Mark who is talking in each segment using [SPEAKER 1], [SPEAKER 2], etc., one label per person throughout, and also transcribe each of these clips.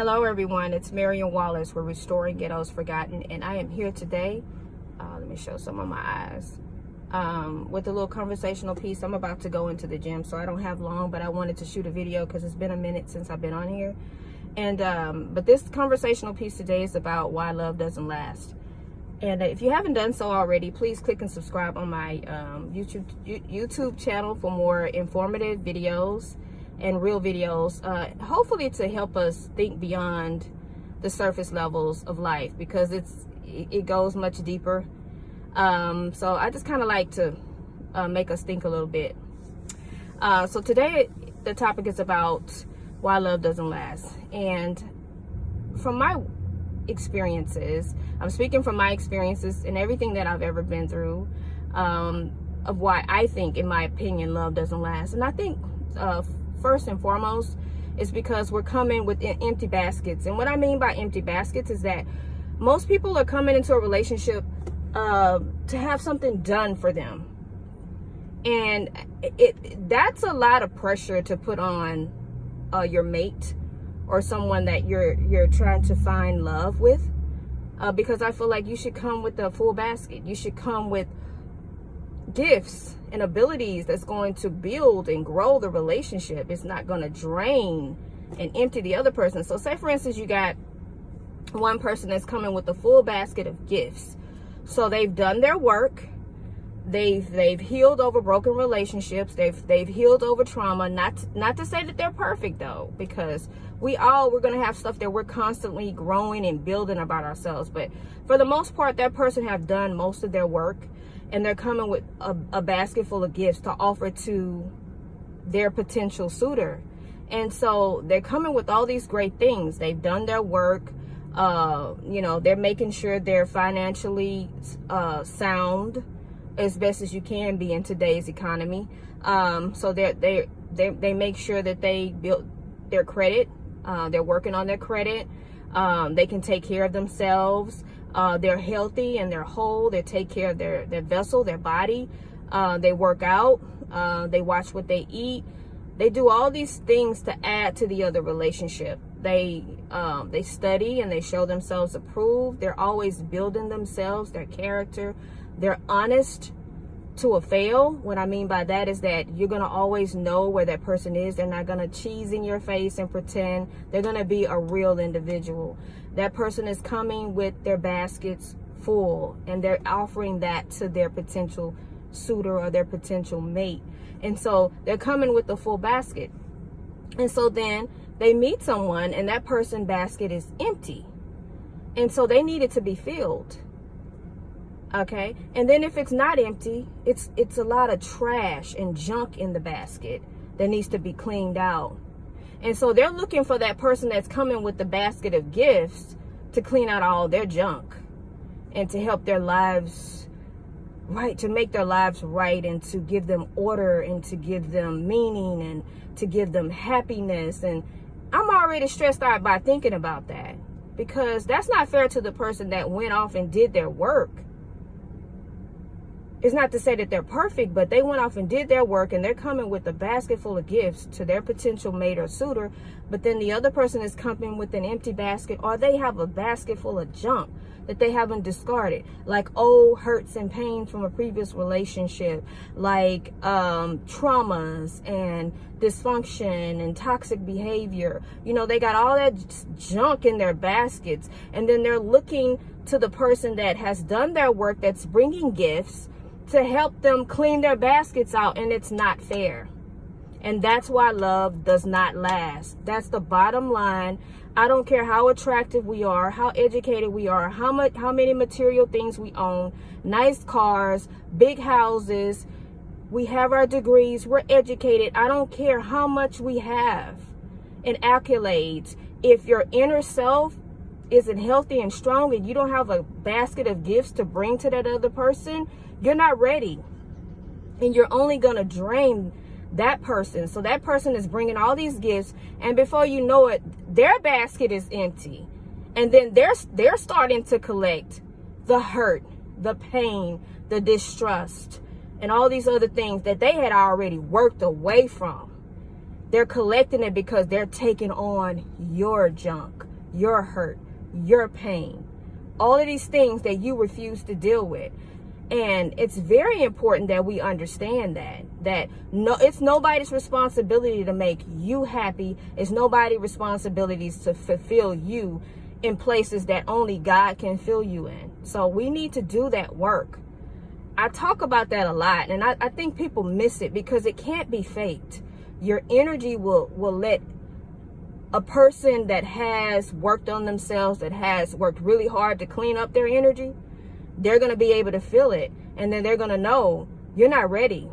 [SPEAKER 1] Hello everyone, it's Marion Wallace. We're restoring ghettos forgotten and I am here today. Uh, let me show some of my eyes. Um, with a little conversational piece. I'm about to go into the gym so I don't have long but I wanted to shoot a video because it's been a minute since I've been on here. And um, But this conversational piece today is about why love doesn't last. And if you haven't done so already, please click and subscribe on my um, YouTube YouTube channel for more informative videos and real videos, uh, hopefully to help us think beyond the surface levels of life because it's it goes much deeper. Um, so I just kind of like to uh, make us think a little bit. Uh, so today the topic is about why love doesn't last. And from my experiences, I'm speaking from my experiences and everything that I've ever been through um, of why I think, in my opinion, love doesn't last. And I think uh, first and foremost is because we're coming with empty baskets. And what I mean by empty baskets is that most people are coming into a relationship uh, to have something done for them. And it, that's a lot of pressure to put on uh, your mate or someone that you're you're trying to find love with. Uh, because I feel like you should come with a full basket. You should come with gifts and abilities that's going to build and grow the relationship. It's not going to drain and empty the other person. So say for instance, you got one person that's coming with a full basket of gifts. So they've done their work. They've they've healed over broken relationships. They've they've healed over trauma. Not not to say that they're perfect though, because we all we're gonna have stuff that we're constantly growing and building about ourselves. But for the most part, that person have done most of their work and they're coming with a, a basket full of gifts to offer to their potential suitor. And so they're coming with all these great things. They've done their work. Uh, you know, they're making sure they're financially uh, sound as best as you can be in today's economy. Um, so they they they they make sure that they build their credit. Uh, they're working on their credit. Um, they can take care of themselves uh, they're healthy and they're whole. They take care of their, their vessel, their body. Uh, they work out. Uh, they watch what they eat. They do all these things to add to the other relationship. They um, they study and they show themselves approved. They're always building themselves, their character. They're honest to a fail. What I mean by that is that you're going to always know where that person is. They're not going to cheese in your face and pretend. They're going to be a real individual. That person is coming with their baskets full and they're offering that to their potential suitor or their potential mate. And so they're coming with the full basket. And so then they meet someone and that person basket is empty. And so they need it to be filled okay? And then if it's not empty it's it's a lot of trash and junk in the basket that needs to be cleaned out. And so they're looking for that person that's coming with the basket of gifts to clean out all their junk and to help their lives right to make their lives right and to give them order and to give them meaning and to give them happiness. And i'm already stressed out by thinking about that because that's not fair to the person that went off and did their work it's not to say that they're perfect, but they went off and did their work and they're coming with a basket full of gifts to their potential mate or suitor. But then the other person is coming with an empty basket or they have a basket full of junk that they haven't discarded, like old hurts and pains from a previous relationship, like um, traumas and dysfunction and toxic behavior. You know, they got all that junk in their baskets and then they're looking to the person that has done their work that's bringing gifts to help them clean their baskets out and it's not fair. And that's why love does not last. That's the bottom line. I don't care how attractive we are, how educated we are, how much how many material things we own, nice cars, big houses, we have our degrees, we're educated. I don't care how much we have in accolades. If your inner self isn't healthy and strong and you don't have a basket of gifts to bring to that other person, you're not ready. And you're only going to drain that person. So that person is bringing all these gifts and before you know it, their basket is empty. And then they're they're starting to collect the hurt, the pain, the distrust, and all these other things that they had already worked away from. They're collecting it because they're taking on your junk your hurt, your pain, all of these things that you refuse to deal with. And it's very important that we understand that that no it's nobody's responsibility to make you happy. It's nobody's responsibilities to fulfill you in places that only God can fill you in. So we need to do that work. I talk about that a lot and I, I think people miss it because it can't be faked. Your energy will will let a person that has worked on themselves, that has worked really hard to clean up their energy, they're going to be able to feel it. And then they're going to know you're not ready.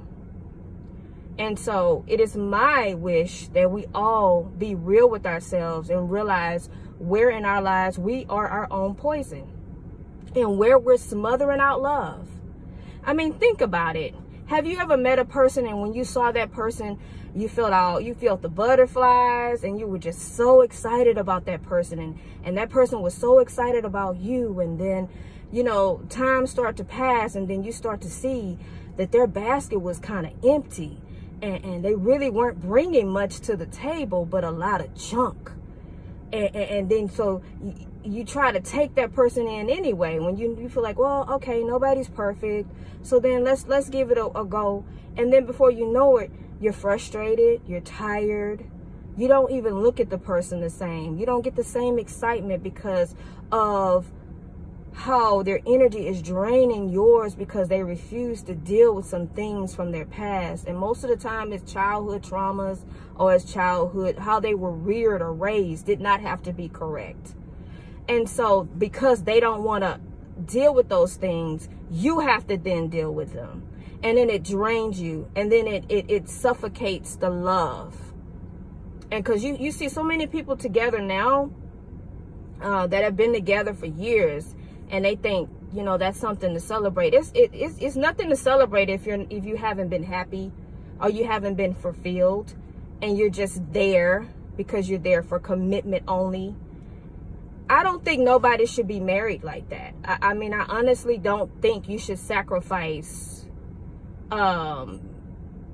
[SPEAKER 1] And so it is my wish that we all be real with ourselves and realize where in our lives we are our own poison and where we're smothering out love. I mean, think about it. Have you ever met a person and when you saw that person, you felt all you felt the butterflies and you were just so excited about that person and and that person was so excited about you and then you know time start to pass and then you start to see that their basket was kind of empty and, and, they really weren't bringing much to the table but a lot of junk and, and, and then so you, try to take that person in anyway when you, you feel like well okay nobody's perfect so then let's let's give it a, a go and then before you know it you're frustrated, you're tired. You don't even look at the person the same. You don't get the same excitement because of how their energy is draining yours because they refuse to deal with some things from their past. And most of the time it's childhood traumas or it's childhood, how they were reared or raised did not have to be correct. And so because they don't want to deal with those things, you have to then deal with them and then it drains you and then it it, it suffocates the love and because you you see so many people together now uh, that have been together for years and they think you know that's something to celebrate. It's it, it's, it's nothing to celebrate if you're if you haven't been happy or you haven't been fulfilled and you're just there because you're there for commitment only. I don't think nobody should be married like that. I, I mean, I honestly don't think you should sacrifice um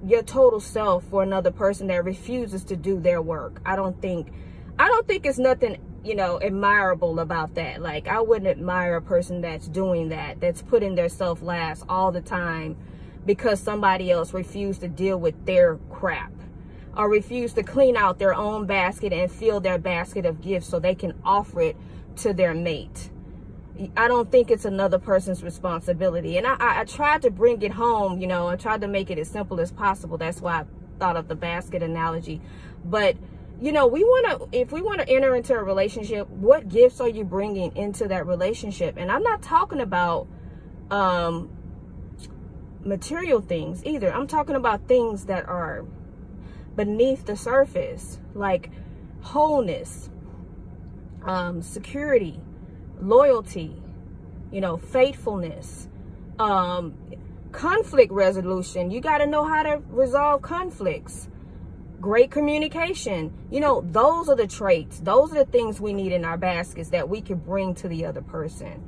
[SPEAKER 1] your total self for another person that refuses to do their work. I don't think i don't think it's nothing you know admirable about that like i wouldn't admire a person that's doing that that's putting their self last all the time because somebody else refused to deal with their crap or refused to clean out their own basket and fill their basket of gifts so they can offer it to their mate I don't think it's another person's responsibility. And I, I, I, tried to bring it home, you know, I tried to make it as simple as possible. That's why I thought of the basket analogy. But, you know, we want to, if we want to enter into a relationship, what gifts are you bringing into that relationship? And I'm not talking about um, material things either. I'm talking about things that are beneath the surface, like wholeness, um, security, loyalty, you know, faithfulness, um, conflict resolution. You got to know how to resolve conflicts. Great communication. You know, those are the traits. Those are the things we need in our baskets that we can bring to the other person.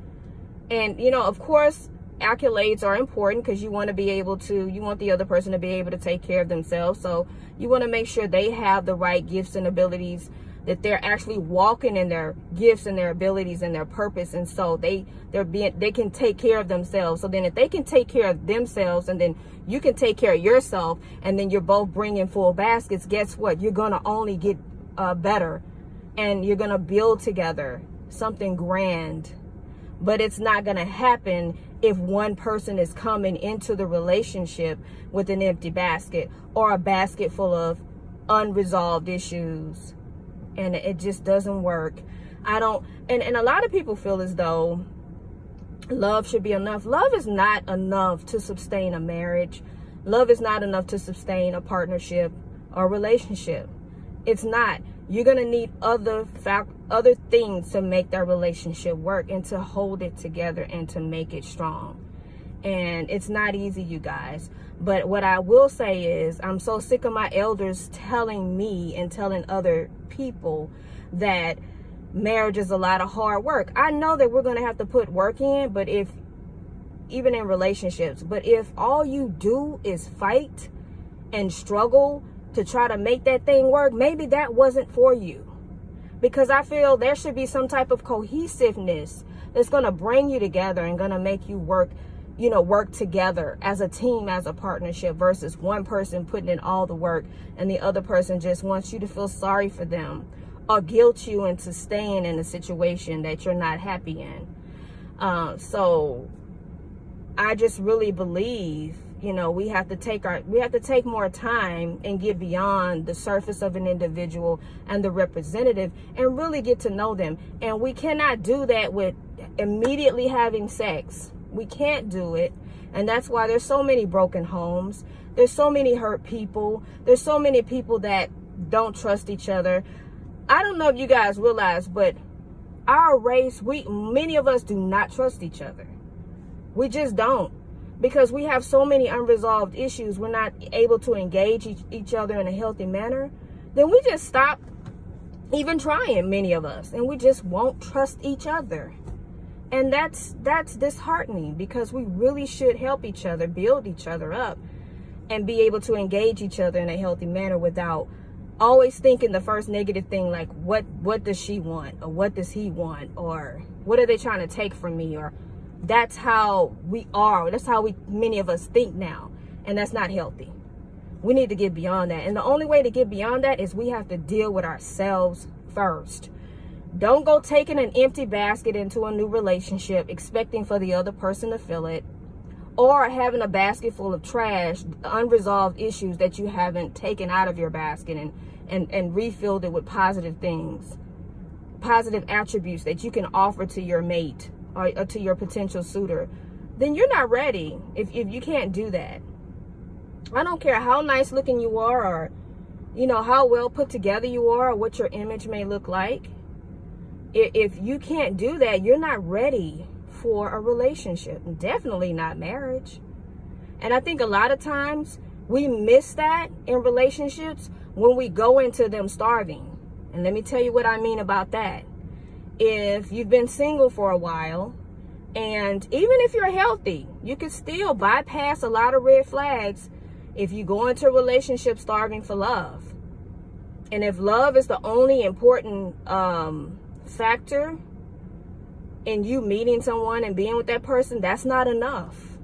[SPEAKER 1] And, you know, of course, accolades are important because you want to be able to, you want the other person to be able to take care of themselves. So you want to make sure they have the right gifts and abilities that they're actually walking in their gifts and their abilities and their purpose. And so they they're being they can take care of themselves. So then if they can take care of themselves and then you can take care of yourself and then you're both bringing full baskets guess what? You're gonna only get uh, better and you're gonna build together something grand. But it's not gonna happen if one person is coming into the relationship with an empty basket or a basket full of unresolved issues and it just doesn't work. I don't and and a lot of people feel as though love should be enough. Love is not enough to sustain a marriage. Love is not enough to sustain a partnership or relationship. It's not. You're gonna need other fact other things to make that relationship work and to hold it together and to make it strong and it's not easy you guys. But what i will say is i'm so sick of my elders telling me and telling other people that marriage is a lot of hard work. I know that we're going to have to put work in but if even in relationships but if all you do is fight and struggle to try to make that thing work maybe that wasn't for you. Because I feel there should be some type of cohesiveness that's going to bring you together and going to make you work you know work together as a team as a partnership versus one person putting in all the work and the other person just wants you to feel sorry for them or guilt you into staying in a situation that you're not happy in. Uh, so i just really believe you know we have to take our we have to take more time and get beyond the surface of an individual and the representative and really get to know them. And we cannot do that with immediately having sex we can't do it. And that's why there's so many broken homes. There's so many hurt people. There's so many people that don't trust each other. I don't know if you guys realize but our race we many of us do not trust each other. We just don't. Because we have so many unresolved issues. We're not able to engage each, each other in a healthy manner. Then we just stop even trying many of us. And we just won't trust each other and that's that's disheartening because we really should help each other build each other up and be able to engage each other in a healthy manner without always thinking the first negative thing like what what does she want? Or what does he want? Or what are they trying to take from me? Or that's how we are. That's how we many of us think now. And that's not healthy. We need to get beyond that. And the only way to get beyond that is we have to deal with ourselves first don't go taking an empty basket into a new relationship expecting for the other person to fill it or having a basket full of trash unresolved issues that you haven't taken out of your basket and and and refilled it with positive things positive attributes that you can offer to your mate or, or to your potential suitor, then you're not ready if, if you can't do that. I don't care how nice looking you are or, you know, how well put together you are or what your image may look like. If you can't do that, you're not ready for a relationship. Definitely not marriage. And I think a lot of times we miss that in relationships when we go into them starving. And let me tell you what I mean about that if you've been single for a while and even if you're healthy you can still bypass a lot of red flags if you go into a relationship starving for love and if love is the only important um, factor in you meeting someone and being with that person that's not enough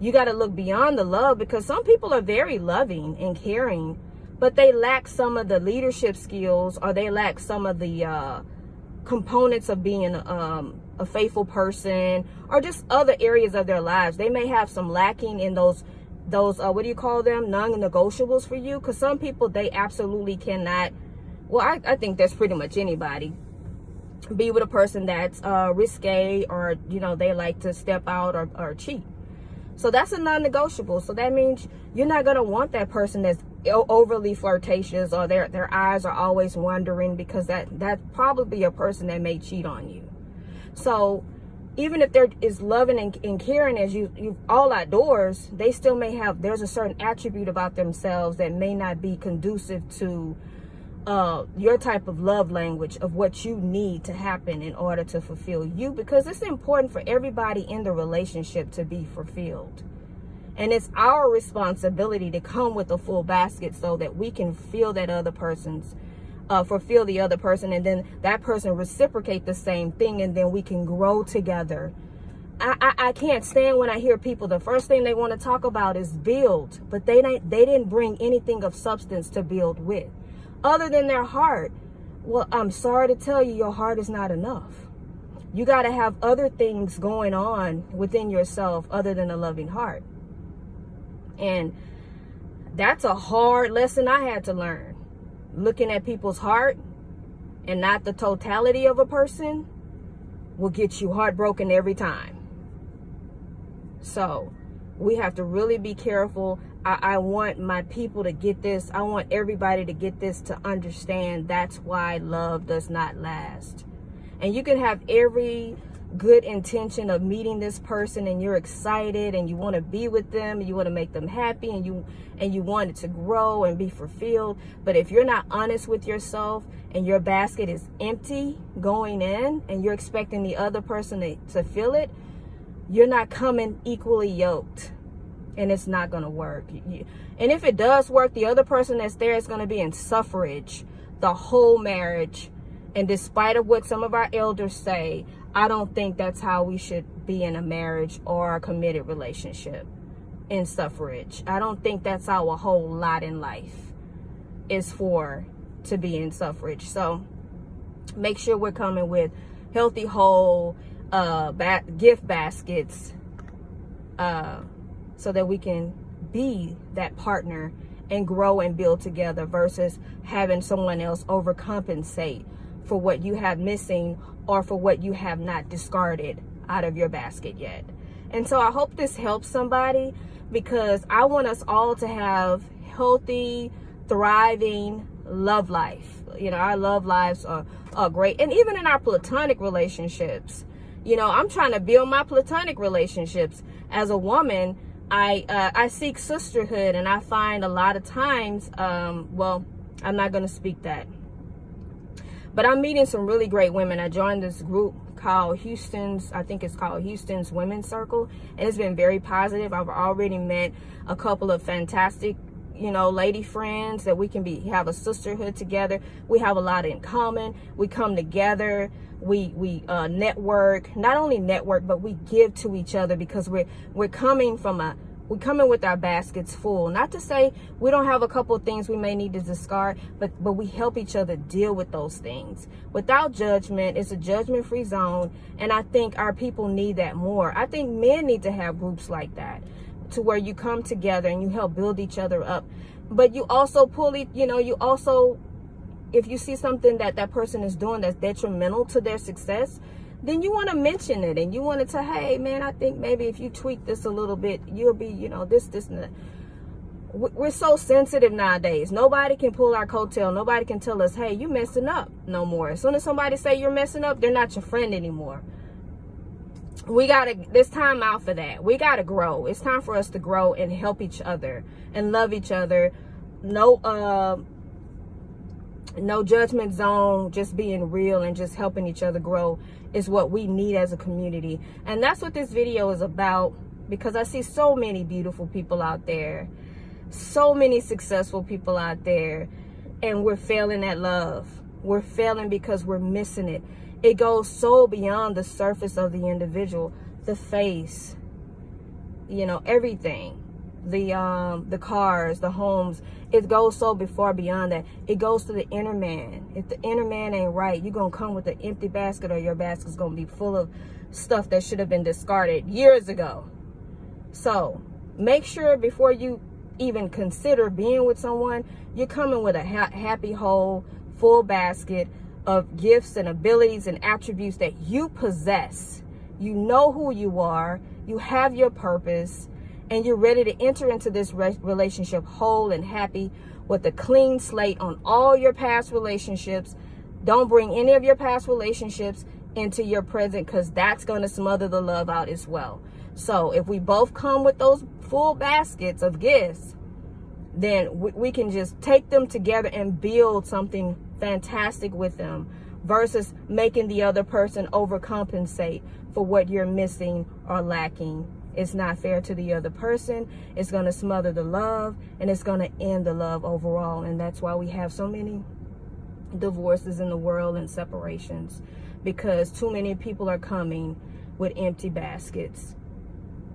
[SPEAKER 1] you got to look beyond the love because some people are very loving and caring but they lack some of the leadership skills or they lack some of the uh, components of being um, a faithful person or just other areas of their lives. They may have some lacking in those those uh, what do you call them non-negotiables for you because some people they absolutely cannot well I, I think that's pretty much anybody be with a person that's uh, risque or you know they like to step out or, or cheat. So that's a non-negotiable. So that means you're not going to want that person that's overly flirtatious or their their eyes are always wandering because that that's probably a person that may cheat on you. So even if there is loving and, and caring as you you all outdoors they still may have there's a certain attribute about themselves that may not be conducive to uh, your type of love language of what you need to happen in order to fulfill you because it's important for everybody in the relationship to be fulfilled and it's our responsibility to come with a full basket so that we can feel that other person's, uh, fulfill the other person. And then that person reciprocate the same thing. And then we can grow together. I, I, I can't stand when I hear people, the first thing they want to talk about is build. But they, didn't, they didn't bring anything of substance to build with. Other than their heart. Well, I'm sorry to tell you, your heart is not enough. You got to have other things going on within yourself other than a loving heart. And that's a hard lesson I had to learn. Looking at people's heart and not the totality of a person will get you heartbroken every time. So we have to really be careful. I, I, want my people to get this. I want everybody to get this to understand that's why love does not last. And you can have every good intention of meeting this person and you're excited and you want to be with them and you want to make them happy and you and you want it to grow and be fulfilled but if you're not honest with yourself and your basket is empty going in and you're expecting the other person to, to fill it you're not coming equally yoked and it's not going to work and if it does work the other person that's there is going to be in suffrage the whole marriage And despite of what some of our elders say, I don't think that's how we should be in a marriage or a committed relationship in suffrage. I don't think that's how a whole lot in life is for to be in suffrage. So make sure we're coming with healthy, whole uh, ba gift baskets uh, so that we can be that partner and grow and build together versus having someone else overcompensate for what you have missing or for what you have not discarded out of your basket yet. And so I hope this helps somebody because I want us all to have healthy, thriving love life. You know, our love lives are, are great. And even in our platonic relationships, you know, I'm trying to build my platonic relationships. As a woman, I uh, I seek sisterhood and I find a lot of times, um, well, I'm not going to speak that. But I'm meeting some really great women. I joined this group called Houston's, I think it's called Houston's Women's Circle. And it's been very positive. I've already met a couple of fantastic you know lady friends that we can be have a sisterhood together. We have a lot in common. We come together. We we uh, network. Not only network but we give to each other because we're we're coming from a we come in with our baskets full. Not to say we don't have a couple things we may need to discard but but we help each other deal with those things. Without judgment it's a judgment free zone and i think our people need that more. I think men need to have groups like that to where you come together and you help build each other up. But you also pull it you know you also if you see something that that person is doing that's detrimental to their success then you want to mention it and you want to say hey man i think maybe if you tweak this a little bit you'll be you know this this and that. We're so sensitive nowadays. Nobody can pull our coattail. Nobody can tell us hey you messing up no more. As soon as somebody say you're messing up they're not your friend anymore we gotta there's time out for that. We gotta grow. It's time for us to grow and help each other and love each other. No uh no judgment zone just being real and just helping each other grow is what we need as a community. And that's what this video is about because i see so many beautiful people out there. So many successful people out there. And we're failing at love. We're failing because we're missing it it goes so beyond the surface of the individual the face you know everything. The um the cars the homes. It goes so far beyond that. It goes to the inner man. If the inner man ain't right you're gonna come with an empty basket or your basket's gonna be full of stuff that should have been discarded years ago. So make sure before you even consider being with someone you're coming with a ha happy whole full basket of gifts and abilities and attributes that you possess. You know who you are, you have your purpose, and you're ready to enter into this re relationship whole and happy with a clean slate on all your past relationships. Don't bring any of your past relationships into your present because that's going to smother the love out as well. So if we both come with those full baskets of gifts, then we, we can just take them together and build something fantastic with them versus making the other person overcompensate for what you're missing or lacking. It's not fair to the other person. It's going to smother the love and it's going to end the love overall. And that's why we have so many divorces in the world and separations because too many people are coming with empty baskets.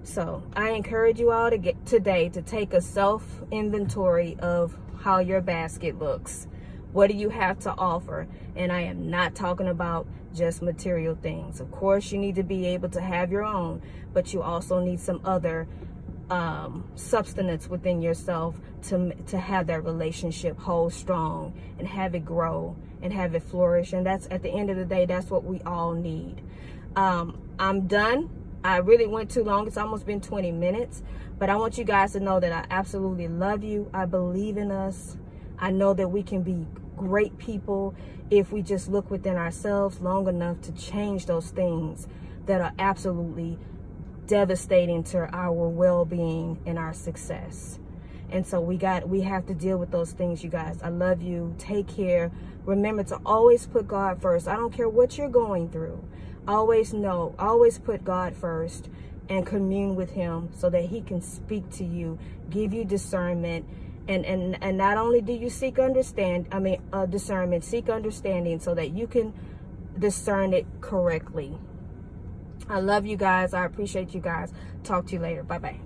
[SPEAKER 1] So I encourage you all to get today to take a self inventory of how your basket looks what do you have to offer? And I am not talking about just material things. Of course, you need to be able to have your own, but you also need some other um, substance within yourself to, to have that relationship hold strong and have it grow and have it flourish. And that's at the end of the day, that's what we all need. Um, I'm done. I really went too long. It's almost been 20 minutes. But I want you guys to know that I absolutely love you. I believe in us. I know that we can be great people if we just look within ourselves long enough to change those things that are absolutely devastating to our well-being and our success. And so we got we have to deal with those things, you guys. I love you. Take care. Remember to always put God first. I don't care what you're going through. Always know, always put God first and commune with him so that he can speak to you, give you discernment, And, and and not only do you seek understand, I mean uh, discernment, seek understanding so that you can discern it correctly. I love you guys. I appreciate you guys. Talk to you later. Bye bye.